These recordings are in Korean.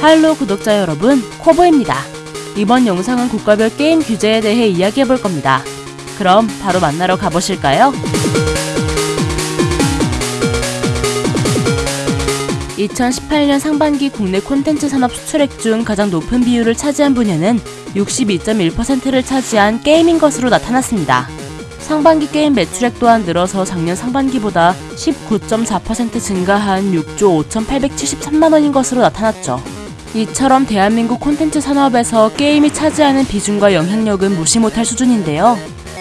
할로 구독자 여러분, 코보입니다. 이번 영상은 국가별 게임 규제에 대해 이야기해볼 겁니다. 그럼 바로 만나러 가보실까요? 2018년 상반기 국내 콘텐츠 산업 수출액 중 가장 높은 비율을 차지한 분야는 62.1%를 차지한 게임인 것으로 나타났습니다. 상반기 게임 매출액 또한 늘어서 작년 상반기보다 19.4% 증가한 6조 5,873만 원인 것으로 나타났죠. 이처럼 대한민국 콘텐츠 산업에서 게임이 차지하는 비중과 영향력은 무시 못할 수준인데요.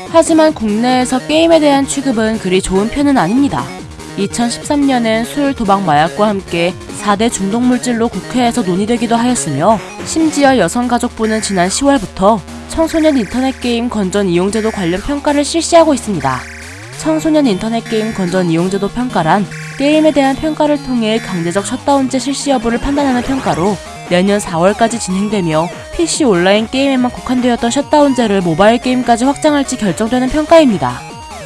하지만 국내에서 게임에 대한 취급은 그리 좋은 편은 아닙니다. 2013년엔 술, 도박, 마약과 함께 4대 중독물질로 국회에서 논의되기도 하였으며 심지어 여성가족부는 지난 10월부터 청소년 인터넷 게임 건전 이용제도 관련 평가를 실시하고 있습니다. 청소년 인터넷 게임 건전 이용제도 평가란 게임에 대한 평가를 통해 강제적 셧다운제 실시 여부를 판단하는 평가로 내년 4월까지 진행되며 PC 온라인 게임에만 국한되었던 셧다운제를 모바일 게임까지 확장할지 결정되는 평가입니다.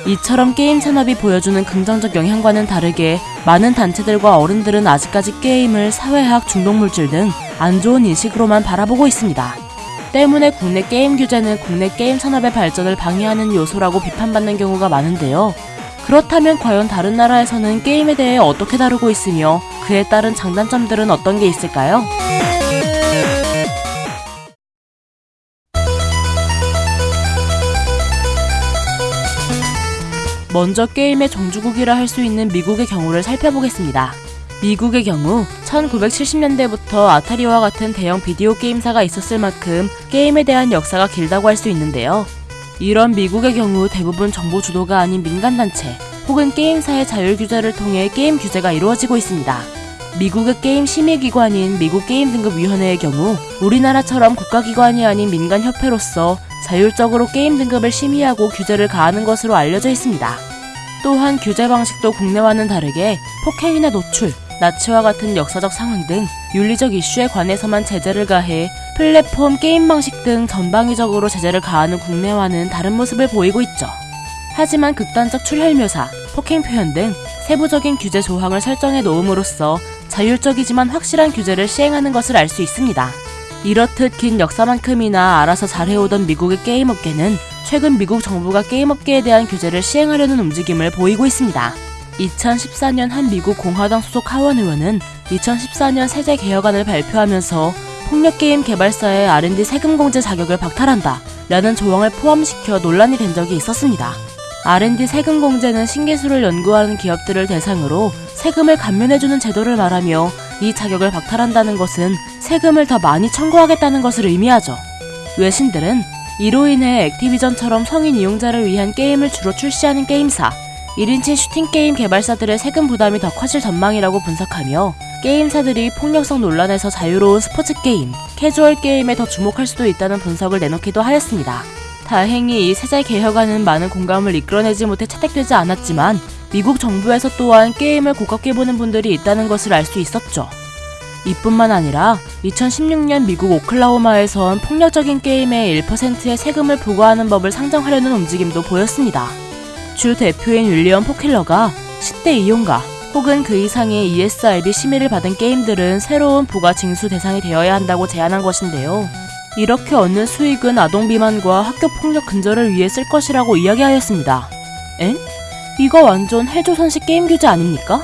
이처럼 게임 산업이 보여주는 긍정적 영향과는 다르게 많은 단체들과 어른들은 아직까지 게임을 사회악, 중독물질 등 안 좋은 인식으로만 바라보고 있습니다. 때문에 국내 게임 규제는 국내 게임 산업의 발전을 방해하는 요소라고 비판받는 경우가 많은데요. 그렇다면 과연 다른 나라에서는 게임에 대해 어떻게 다루고 있으며 그에 따른 장단점들은 어떤 게 있을까요? 먼저 게임의 종주국이라 할 수 있는 미국의 경우를 살펴보겠습니다. 미국의 경우 1970년대부터 아타리와 같은 대형 비디오 게임사가 있었을 만큼 게임에 대한 역사가 길다고 할 수 있는데요. 이런 미국의 경우 대부분 정부 주도가 아닌 민간단체 혹은 게임사의 자율 규제를 통해 게임 규제가 이루어지고 있습니다. 미국의 게임 심의기관인 미국 게임 등급위원회의 경우 우리나라처럼 국가기관이 아닌 민간협회로서 자율적으로 게임 등급을 심의하고 규제를 가하는 것으로 알려져 있습니다. 또한 규제 방식도 국내와는 다르게 폭행이나 노출, 나치와 같은 역사적 상황 등 윤리적 이슈에 관해서만 제재를 가해 플랫폼, 게임 방식 등 전방위적으로 제재를 가하는 국내와는 다른 모습을 보이고 있죠. 하지만 극단적 출혈 묘사, 폭행 표현 등 세부적인 규제 조항을 설정해 놓음으로써 자율적이지만 확실한 규제를 시행하는 것을 알 수 있습니다. 이렇듯 긴 역사만큼이나 알아서 잘해오던 미국의 게임업계는 최근 미국 정부가 게임업계에 대한 규제를 시행하려는 움직임을 보이고 있습니다. 2014년 한 미국 공화당 소속 하원 의원은 2014년 세제 개혁안을 발표하면서 폭력게임 개발사의 R&D 세금 공제 자격을 박탈한다 라는 조항을 포함시켜 논란이 된 적이 있었습니다. R&D 세금 공제는 신기술을 연구하는 기업들을 대상으로 세금을 감면해주는 제도를 말하며 이 자격을 박탈한다는 것은 세금을 더 많이 청구하겠다는 것을 의미하죠. 외신들은 이로 인해 액티비전처럼 성인 이용자를 위한 게임을 주로 출시하는 게임사, 1인칭 슈팅 게임 개발사들의 세금 부담이 더 커질 전망이라고 분석하며 게임사들이 폭력성 논란에서 자유로운 스포츠 게임, 캐주얼 게임에 더 주목할 수도 있다는 분석을 내놓기도 하였습니다. 다행히 이 세제 개혁안은 많은 공감을 이끌어내지 못해 채택되지 않았지만 미국 정부에서 또한 게임을 고깝게 보는 분들이 있다는 것을 알 수 있었죠. 이뿐만 아니라 2016년 미국 오클라호마에선 폭력적인 게임에 1%의 세금을 부과하는 법을 상정하려는 움직임도 보였습니다. 주 대표인 윌리엄 포킬러가 10대 이용가 혹은 그 이상의 ESRB 심의를 받은 게임들은 새로운 부가 징수 대상이 되어야 한다고 제안한 것인데요. 이렇게 얻는 수익은 아동 비만과 학교 폭력 근절을 위해 쓸 것이라고 이야기하였습니다. 엥? 이거 완전 해조선식 게임 규제 아닙니까?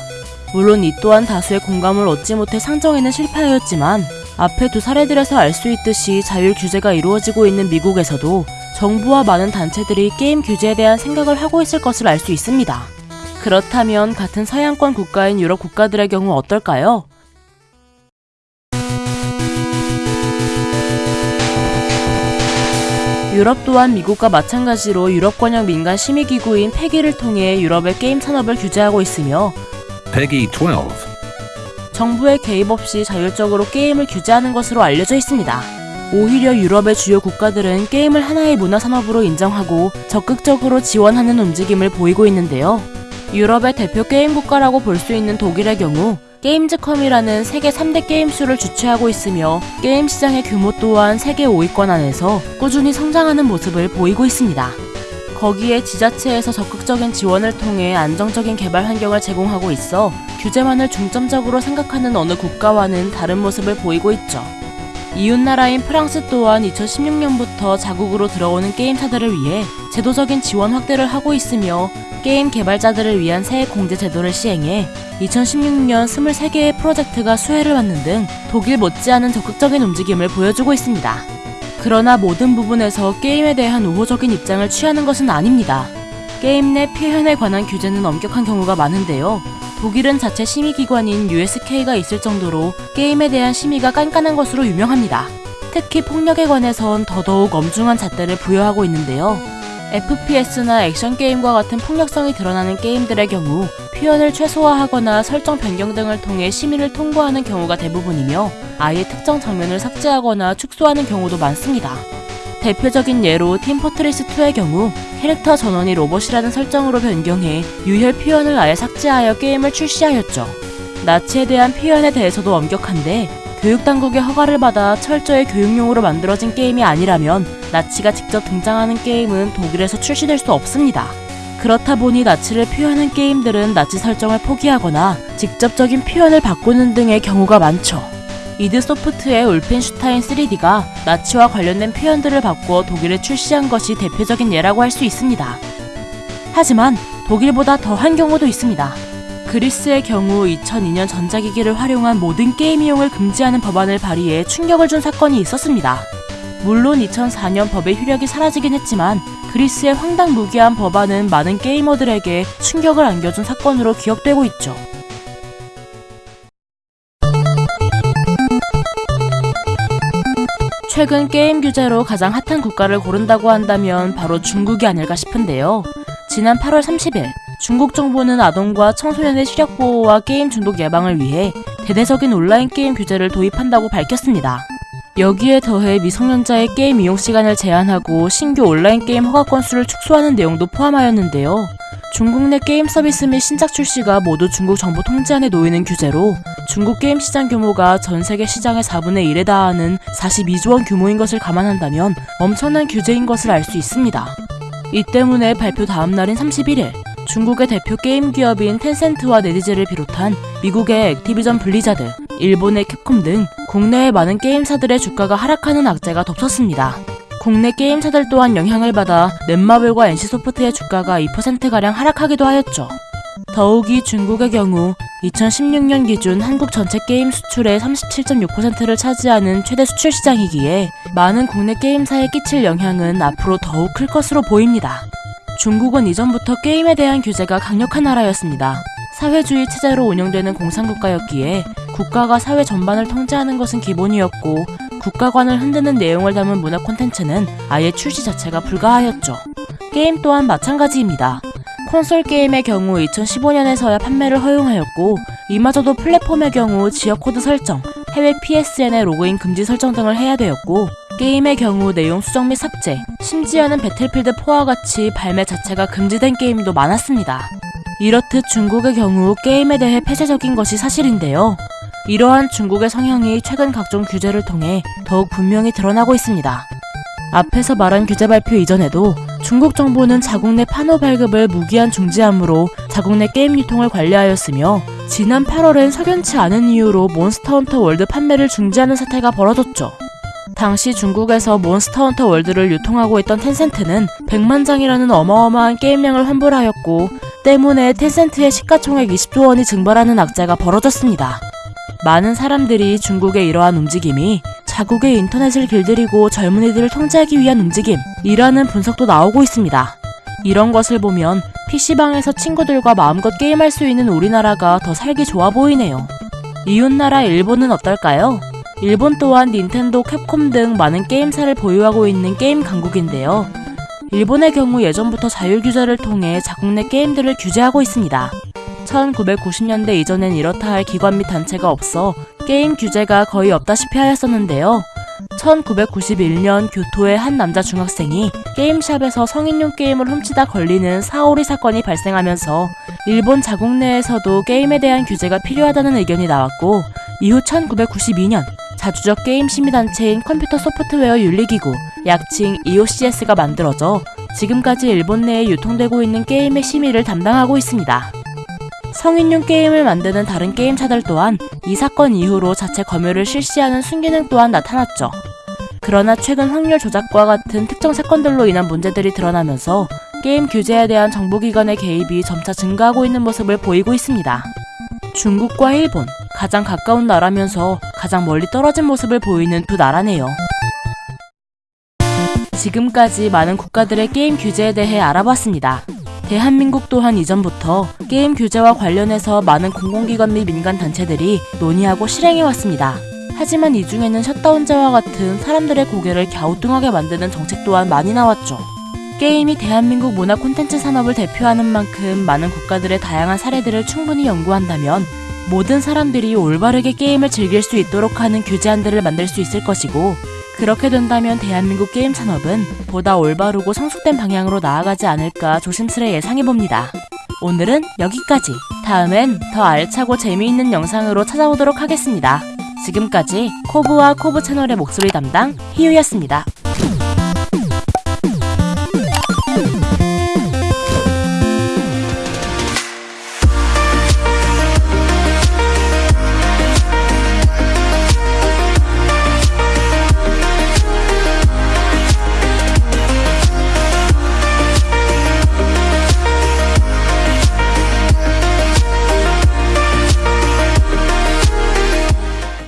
물론 이 또한 다수의 공감을 얻지 못해 상정에는 실패하였지만 앞에 두 사례들에서 알 수 있듯이 자율 규제가 이루어지고 있는 미국에서도 정부와 많은 단체들이 게임 규제에 대한 생각을 하고 있을 것을 알 수 있습니다. 그렇다면 같은 서양권 국가인 유럽 국가들의 경우 어떨까요? 유럽 또한 미국과 마찬가지로 유럽 권역 민간 심의기구인 패기를 통해 유럽의 게임 산업을 규제하고 있으며 Peggy 12. 정부의 개입 없이 자율적으로 게임을 규제하는 것으로 알려져 있습니다. 오히려 유럽의 주요 국가들은 게임을 하나의 문화 산업으로 인정하고 적극적으로 지원하는 움직임을 보이고 있는데요. 유럽의 대표 게임 국가라고 볼 수 있는 독일의 경우 게임즈컴이라는 세계 3대 게임쇼를 주최하고 있으며 게임 시장의 규모 또한 세계 5위권 안에서 꾸준히 성장하는 모습을 보이고 있습니다. 거기에 지자체에서 적극적인 지원을 통해 안정적인 개발 환경을 제공하고 있어 규제만을 중점적으로 생각하는 어느 국가와는 다른 모습을 보이고 있죠. 이웃나라인 프랑스 또한 2016년부터 자국으로 들어오는 게임사들을 위해 제도적인 지원 확대를 하고 있으며 게임 개발자들을 위한 세액 공제 제도를 시행해 2016년 23개의 프로젝트가 수혜를 받는 등 독일 못지않은 적극적인 움직임을 보여주고 있습니다. 그러나 모든 부분에서 게임에 대한 우호적인 입장을 취하는 것은 아닙니다. 게임 내 표현에 관한 규제는 엄격한 경우가 많은데요. 독일은 자체 심의기관인 USK가 있을 정도로 게임에 대한 심의가 깐깐한 것으로 유명합니다. 특히 폭력에 관해선 더더욱 엄중한 잣대를 부여하고 있는데요. FPS나 액션 게임과 같은 폭력성이 드러나는 게임들의 경우 표현을 최소화하거나 설정 변경 등을 통해 심의를 통과하는 경우가 대부분이며 아예 특정 장면을 삭제하거나 축소하는 경우도 많습니다. 대표적인 예로 팀 포트리스2의 경우 캐릭터 전원이 로봇이라는 설정으로 변경해 유혈 표현을 아예 삭제하여 게임을 출시하였죠. 나치에 대한 표현에 대해서도 엄격한데 교육당국의 허가를 받아 철저히 교육용으로 만들어진 게임이 아니라면 나치가 직접 등장하는 게임은 독일에서 출시될 수 없습니다. 그렇다 보니 나치를 표현한 게임들은 나치 설정을 포기하거나 직접적인 표현을 바꾸는 등의 경우가 많죠. 이드 소프트의 울펜슈타인 3D가 나치와 관련된 표현들을 바꾸어 독일에 출시한 것이 대표적인 예라고 할 수 있습니다. 하지만 독일보다 더한 경우도 있습니다. 그리스의 경우 2002년 전자기기를 활용한 모든 게임 이용을 금지하는 법안을 발의해 충격을 준 사건이 있었습니다. 물론 2004년 법의 효력이 사라지긴 했지만 그리스의 황당무계한 법안은 많은 게이머들에게 충격을 안겨준 사건으로 기억되고 있죠. 최근 게임 규제로 가장 핫한 국가를 고른다고 한다면 바로 중국이 아닐까 싶은데요. 지난 8월 30일 중국 정부는 아동과 청소년의 시력 보호와 게임 중독 예방을 위해 대대적인 온라인 게임 규제를 도입한다고 밝혔습니다. 여기에 더해 미성년자의 게임 이용 시간을 제한하고 신규 온라인 게임 허가 건수를 축소하는 내용도 포함하였는데요. 중국 내 게임 서비스 및 신작 출시가 모두 중국 정부 통제 안에 놓이는 규제로 중국 게임 시장 규모가 전 세계 시장의 4분의 1에 달하는 42조 원 규모인 것을 감안한다면 엄청난 규제인 것을 알 수 있습니다. 이 때문에 발표 다음 날인 31일 중국의 대표 게임 기업인 텐센트와 넷이즈를 비롯한 미국의 액티비전 블리자드, 일본의 캡콤 등 국내외 많은 게임사들의 주가가 하락하는 악재가 덮쳤습니다. 국내 게임사들 또한 영향을 받아 넷마블과 NC소프트의 주가가 2%가량 하락하기도 하였죠. 더욱이 중국의 경우 2016년 기준 한국 전체 게임 수출의 37.6%를 차지하는 최대 수출 시장이기에 많은 국내 게임사에 끼칠 영향은 앞으로 더욱 클 것으로 보입니다. 중국은 이전부터 게임에 대한 규제가 강력한 나라였습니다. 사회주의 체제로 운영되는 공산국가였기에 국가가 사회 전반을 통제하는 것은 기본이었고 국가관을 흔드는 내용을 담은 문화 콘텐츠는 아예 출시 자체가 불가하였죠. 게임 또한 마찬가지입니다. 콘솔 게임의 경우 2015년에서야 판매를 허용하였고 이마저도 플랫폼의 경우 지역 코드 설정, 해외 PSN의 로그인 금지 설정 등을 해야 되었고 게임의 경우 내용 수정 및 삭제, 심지어는 배틀필드 4와 같이 발매 자체가 금지된 게임도 많았습니다. 이렇듯 중국의 경우 게임에 대해 폐쇄적인 것이 사실인데요. 이러한 중국의 성향이 최근 각종 규제를 통해 더욱 분명히 드러나고 있습니다. 앞에서 말한 규제 발표 이전에도 중국 정부는 자국 내 판호 발급을 무기한 중지함으로 자국 내 게임 유통을 관리하였으며 지난 8월엔 석연치 않은 이유로 몬스터헌터 월드 판매를 중지하는 사태가 벌어졌죠. 당시 중국에서 몬스터헌터 월드를 유통하고 있던 텐센트는 100만 장이라는 어마어마한 게임량을 환불하였고 때문에 텐센트의 시가총액 20조 원이 증발하는 악재가 벌어졌습니다. 많은 사람들이 중국의 이러한 움직임이 자국의 인터넷을 길들이고 젊은이들을 통제하기 위한 움직임이라는 분석도 나오고 있습니다. 이런 것을 보면 PC방에서 친구들과 마음껏 게임할 수 있는 우리나라가 더 살기 좋아 보이네요. 이웃나라 일본은 어떨까요? 일본 또한 닌텐도, 캡콤 등 많은 게임사를 보유하고 있는 게임 강국인데요. 일본의 경우 예전부터 자율 규제를 통해 자국 내 게임들을 규제하고 있습니다. 1990년대 이전엔 이렇다 할 기관 및 단체가 없어 게임 규제가 거의 없다시피 하였었는데요. 1991년 교토의 한 남자 중학생이 게임샵에서 성인용 게임을 훔치다 걸리는 사오리 사건이 발생하면서 일본 자국 내에서도 게임에 대한 규제가 필요하다는 의견이 나왔고 이후 1992년 자주적 게임 심의단체인 컴퓨터 소프트웨어 윤리기구, 약칭 EOCS가 만들어져 지금까지 일본 내에 유통되고 있는 게임의 심의를 담당하고 있습니다. 성인용 게임을 만드는 다른 게임사들 또한 이 사건 이후로 자체 검열을 실시하는 순기능 또한 나타났죠. 그러나 최근 확률 조작과 같은 특정 사건들로 인한 문제들이 드러나면서 게임 규제에 대한 정부기관의 개입이 점차 증가하고 있는 모습을 보이고 있습니다. 중국과 일본, 가장 가까운 나라면서 가장 멀리 떨어진 모습을 보이는 두 나라네요. 지금까지 많은 국가들의 게임 규제에 대해 알아봤습니다. 대한민국 또한 이전부터 게임 규제와 관련해서 많은 공공기관 및 민간 단체들이 논의하고 실행해왔습니다. 하지만 이 중에는 셧다운제와 같은 사람들의 고개를 갸우뚱하게 만드는 정책 또한 많이 나왔죠. 게임이 대한민국 문화 콘텐츠 산업을 대표하는 만큼 많은 국가들의 다양한 사례들을 충분히 연구한다면 모든 사람들이 올바르게 게임을 즐길 수 있도록 하는 규제안들을 만들 수 있을 것이고 그렇게 된다면 대한민국 게임 산업은 보다 올바르고 성숙된 방향으로 나아가지 않을까 조심스레 예상해봅니다. 오늘은 여기까지. 다음엔 더 알차고 재미있는 영상으로 찾아오도록 하겠습니다. 지금까지 코브와 코브 채널의 목소리 담당 희유였습니다.